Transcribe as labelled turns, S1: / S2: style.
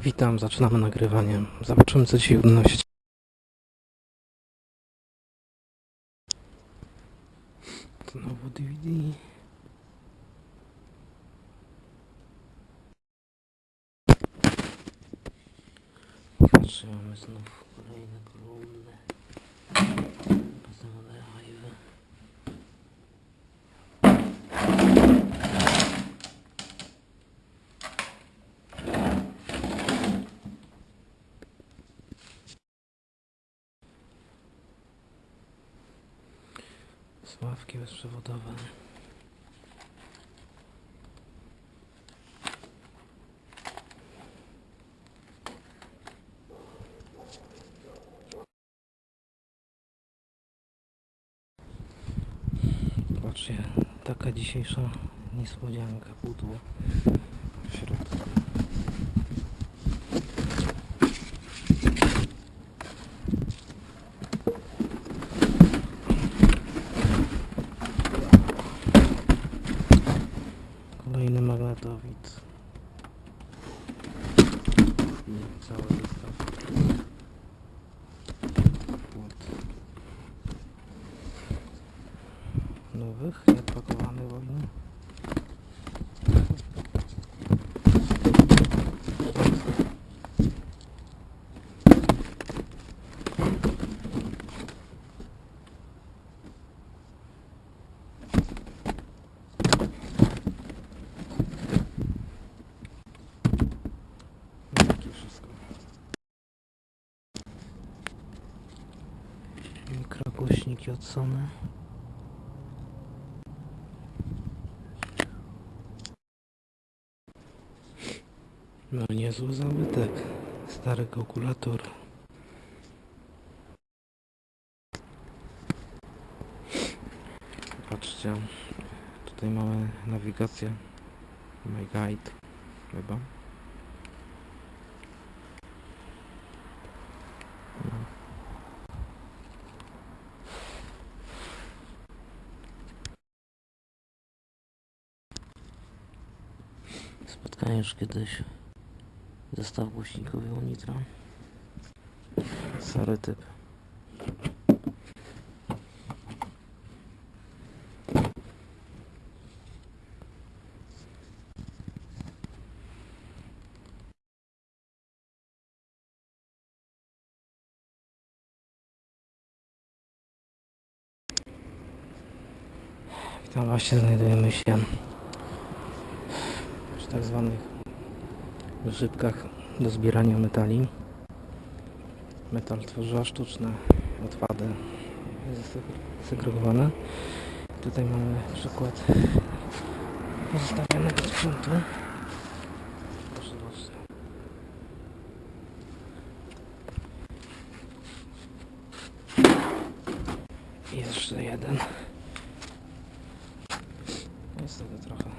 S1: Witam, zaczynamy nagrywanie. Zobaczymy co dzisiaj wnosi. Znowu DVD. Patrzę, mamy znów kolejne kolumny. Sławki bezprzewodowe. Patrzcie, taka dzisiejsza niespodzianka, pudło w środku. Kolejny magnetowid. I cały zestaw. Płot. Nowych, nieodpakowany wojny. Jakie Mikrogłośniki od Sony. No niezły zabytek. Stary kalkulator. Patrzcie, tutaj mamy nawigację. My guide chyba. Spotkałem już kiedyś zestaw głośnikowy u Nitra. Stary typ. Tam właśnie znajdujemy się tak zwanych wysypkach do zbierania metali. Metal tworzywa sztuczne odpady segregowane. Tutaj mamy przykład pozostawionego sprzętu. Proszę bardzo. Jeszcze jeden. Jest tego trochę.